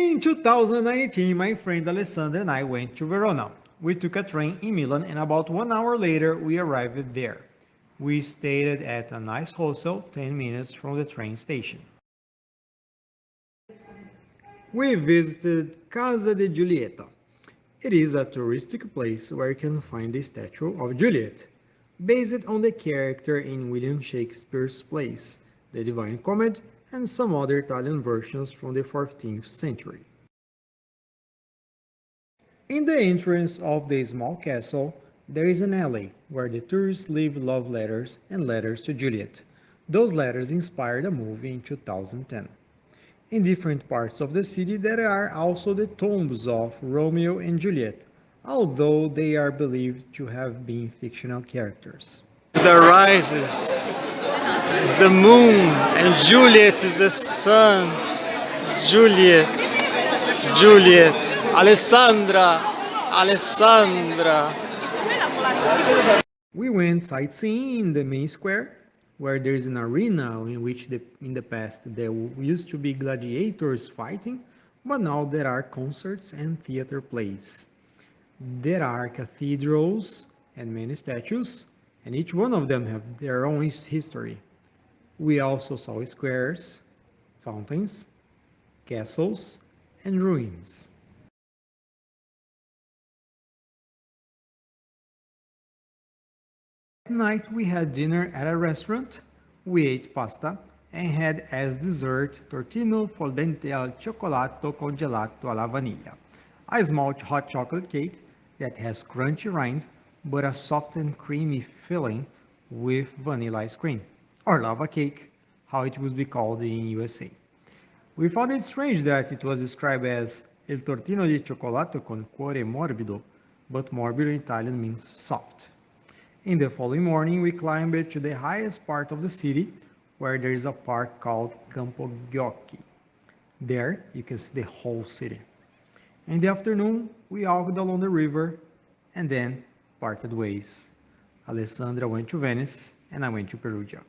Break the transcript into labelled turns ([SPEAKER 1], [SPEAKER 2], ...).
[SPEAKER 1] In 2019, my friend Alessandra and I went to Verona. We took a train in Milan and about one hour later we arrived there. We stayed at a nice hostel 10 minutes from the train station. We visited Casa de Giulietta. It is a touristic place where you can find the statue of Juliet, based on the character in William Shakespeare's plays, The Divine Comedy and some other Italian versions from the 14th century. In the entrance of the small castle, there is an alley where the tourists leave love letters and letters to Juliet. Those letters inspired a movie in 2010. In different parts of the city there are also the tombs of Romeo and Juliet, although they are believed to have been fictional characters.
[SPEAKER 2] The rises is the moon and Juliet is the sun. Juliet, Juliet, Alessandra, Alessandra.
[SPEAKER 1] We went sightseeing in the main square, where there is an arena in which the, in the past there used to be gladiators fighting, but now there are concerts and theater plays. There are cathedrals and many statues, and each one of them have their own history. We also saw squares, fountains, castles, and ruins. At night we had dinner at a restaurant, we ate pasta, and had as dessert tortino fondente al cioccolato congelato alla vaniglia, a small hot chocolate cake that has crunchy rind but a soft and creamy filling with vanilla ice cream, or lava cake, how it would be called in USA. We found it strange that it was described as El tortino di cioccolato con cuore morbido, but morbido in Italian means soft. In the following morning, we climbed to the highest part of the city, where there is a park called Campo Ghiocchi. There, you can see the whole city. In the afternoon, we walked along the river and then parted ways. Alessandra went to Venice and I went to Perugia.